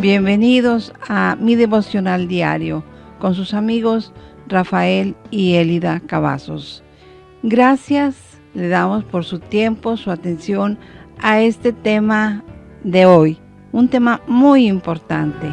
Bienvenidos a mi devocional diario con sus amigos Rafael y Elida Cavazos. Gracias le damos por su tiempo, su atención a este tema de hoy, un tema muy importante.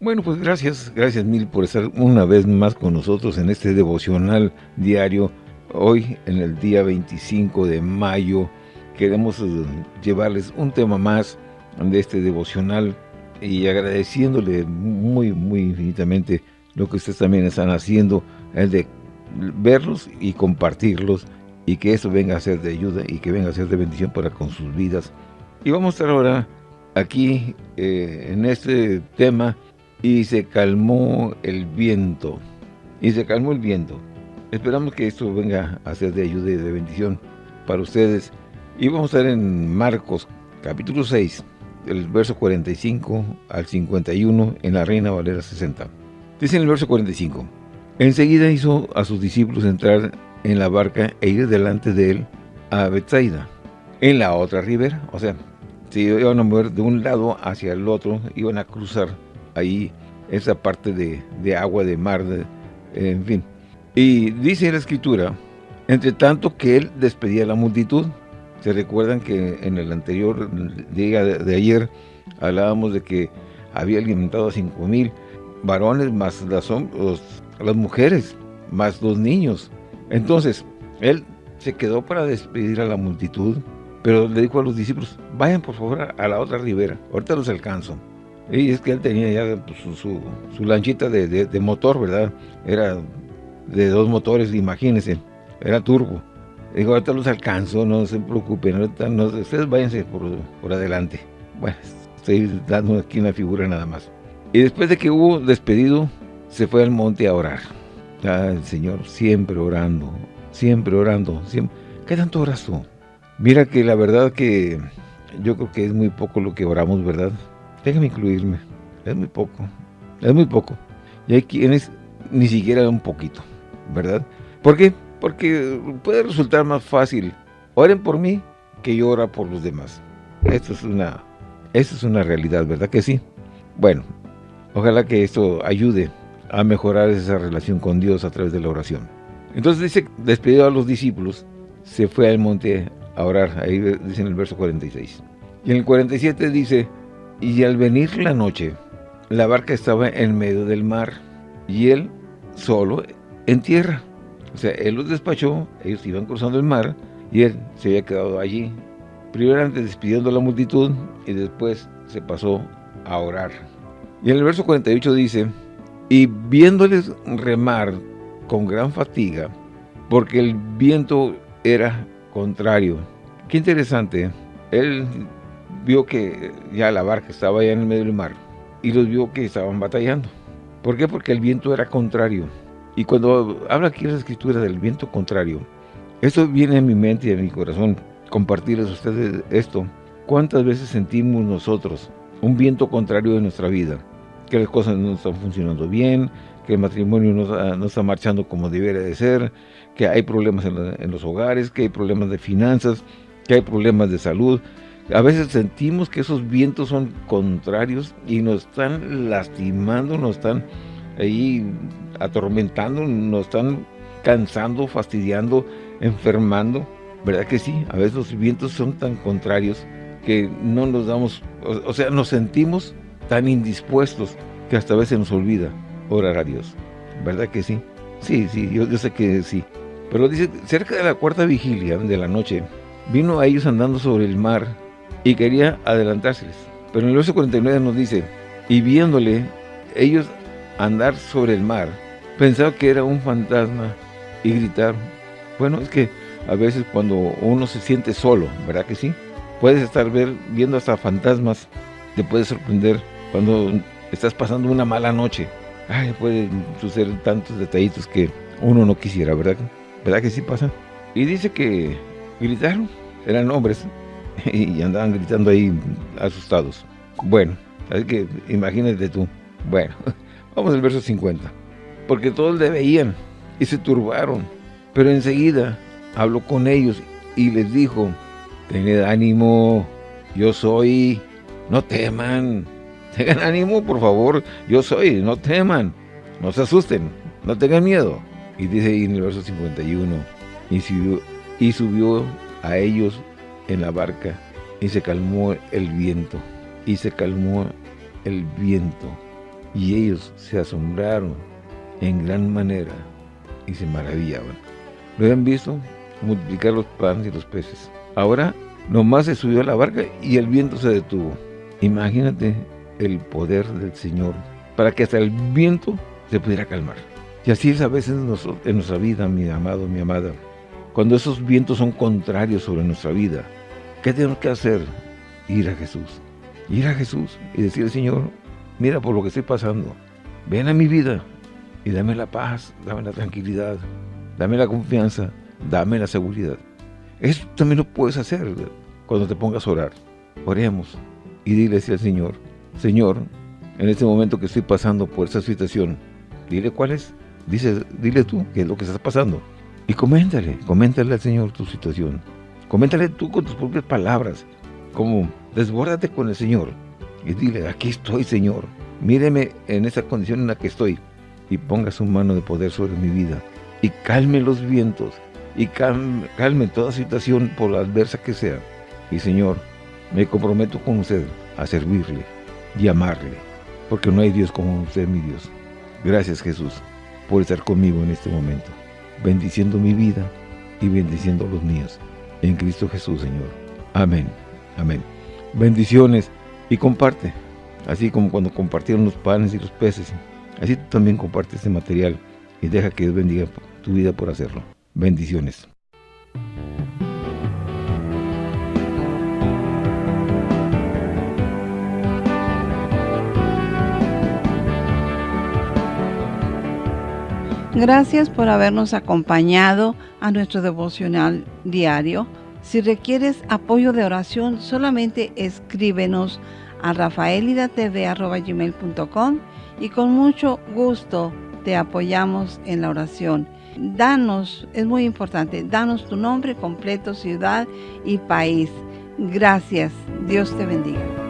Bueno, pues gracias, gracias mil por estar una vez más con nosotros en este devocional diario. Hoy, en el día 25 de mayo, queremos eh, llevarles un tema más de este devocional y agradeciéndole muy, muy infinitamente lo que ustedes también están haciendo, el de verlos y compartirlos y que eso venga a ser de ayuda y que venga a ser de bendición para con sus vidas. Y vamos a estar ahora aquí eh, en este tema y se calmó el viento. Y se calmó el viento. Esperamos que esto venga a ser de ayuda y de bendición para ustedes. Y vamos a estar en Marcos capítulo 6, el verso 45 al 51 en la Reina Valera 60. Dice en el verso 45, Enseguida hizo a sus discípulos entrar en la barca e ir delante de él a Bethsaida, en la otra ribera. O sea, se iban a mover de un lado hacia el otro, iban a cruzar ahí esa parte de, agua, de mar, en fin. Y dice la escritura, entre tanto que él despedía a la multitud, se recuerdan que en el anterior día de, ayer hablábamos de que había alimentado a cinco mil varones más las, mujeres, más los niños. Entonces, él se quedó para despedir a la multitud, pero le dijo a los discípulos, vayan por favor a la otra ribera, ahorita los alcanzo. Y es que él tenía ya pues, su, su, lanchita de, motor, ¿verdad? Era de dos motores, imagínense, era turbo. Digo, ahorita los alcanzo, no se preocupen, ahorita no, ustedes váyanse por, por adelante. Bueno, estoy dando aquí una figura nada más. Y después de que hubo despedido, se fue al monte a orar. Ya el Señor siempre orando, siempre orando. Siempre. ¿Qué tanto oras tú? Mira que la verdad que yo creo que es muy poco lo que oramos, ¿verdad? Déjame incluirme. Es muy poco. Es muy poco. Y hay quienes ni siquiera un poquito, ¿verdad? ¿Por qué? Porque puede resultar más fácil. Oren por mí que yo ora por los demás. Esto es una, esto es una realidad, ¿verdad que sí? Bueno, ojalá que esto ayude a mejorar esa relación con Dios a través de la oración. Entonces dice, despedido a los discípulos, se fue al monte a orar. Ahí dice en el verso 46. Y en el 47 dice, y al venir la noche, la barca estaba en medio del mar y él solo en tierra. O sea, él los despachó, ellos iban cruzando el mar y él se había quedado allí. Primero despidiendo a la multitud y después se pasó a orar. Y en el verso 48 dice, y viéndoles remar con gran fatiga, porque el viento era contrario. Qué interesante, él vio que ya la barca estaba allá en el medio del mar y los vio que estaban batallando. ¿Por qué? Porque el viento era contrario. Y cuando habla aquí la escritura del viento contrario, esto viene a mi mente y a mi corazón, compartirles a ustedes esto. ¿Cuántas veces sentimos nosotros un viento contrario en nuestra vida? Que las cosas no están funcionando bien, que el matrimonio no, está marchando como debería de ser, que hay problemas en, los hogares, que hay problemas de finanzas, que hay problemas de salud. A veces sentimos que esos vientos son contrarios y nos están lastimando, nos están ahí atormentando, nos están cansando, fastidiando, enfermando. ¿Verdad que sí? A veces los vientos son tan contrarios que no nos damos, o, sea, nos sentimos tan indispuestos que hasta a veces nos olvida orar a Dios. ¿Verdad que sí? Sí, sí, yo, sé que sí. Pero dice, cerca de la cuarta vigilia de la noche, vino a ellos andando sobre el mar y quería adelantárseles. Pero en el verso 49 nos dice, y viéndole ellos andar sobre el mar, pensaba que era un fantasma y gritaron. Bueno, es que a veces cuando uno se siente solo, ¿verdad que sí? Puedes estar ver, viendo hasta fantasmas, te puede sorprender cuando estás pasando una mala noche. Ay, pueden suceder tantos detallitos que uno no quisiera, ¿verdad? ¿Verdad que sí pasa? Y dice que gritaron, eran hombres, y andaban gritando ahí asustados. Bueno, así que imagínate tú. Bueno, Vamos al verso 50. Porque todos le veían y se turbaron. Pero enseguida habló con ellos y les dijo, tened ánimo, yo soy, no teman, tengan ánimo por favor, yo soy, no teman, no se asusten, no tengan miedo. Y dice ahí en el verso 51, y subió, y subió a ellos en la barca, y se calmó el viento, y se calmó el viento, y ellos se asombraron en gran manera, y se maravillaban. ¿Lo habían visto? Multiplicar los panes y los peces. Ahora, nomás se subió a la barca y el viento se detuvo. Imagínate el poder del Señor para que hasta el viento se pudiera calmar. Y así es a veces en nuestra vida, mi amado, mi amada. Cuando esos vientos son contrarios sobre nuestra vida, ¿qué tenemos que hacer? Ir a Jesús. Ir a Jesús y decirle, Señor, mira por lo que estoy pasando. Ven a mi vida y dame la paz, dame la tranquilidad, dame la confianza, dame la seguridad. Eso también lo puedes hacer cuando te pongas a orar. Oremos y dile al Señor, Señor, en este momento que estoy pasando por esa situación, dile cuál es dile tú qué es lo que está pasando. Y coméntale, coméntale al Señor tu situación. Coméntale tú con tus propias palabras. Como desbórdate con el Señor. Y dile, aquí estoy Señor. Míreme en esa condición en la que estoy. Y ponga su mano de poder sobre mi vida. Y calme los vientos. Y calme, calme toda situación por la adversa que sea. Y Señor, me comprometo con usted a servirle y amarle. Porque no hay Dios como usted, mi Dios. Gracias Jesús por estar conmigo en este momento, bendiciendo mi vida y bendiciendo los míos. En Cristo Jesús, Señor. Amén. Amén. Bendiciones y comparte. Así como cuando compartieron los panes y los peces. Así tú también comparte este material y deja que Dios bendiga tu vida por hacerlo. Bendiciones. Gracias por habernos acompañado a nuestro devocional diario. Si requieres apoyo de oración, solamente escríbenos a rafaelidatv.com y con mucho gusto te apoyamos en la oración. Danos, es muy importante, danos tu nombre completo, ciudad y país. Gracias. Dios te bendiga.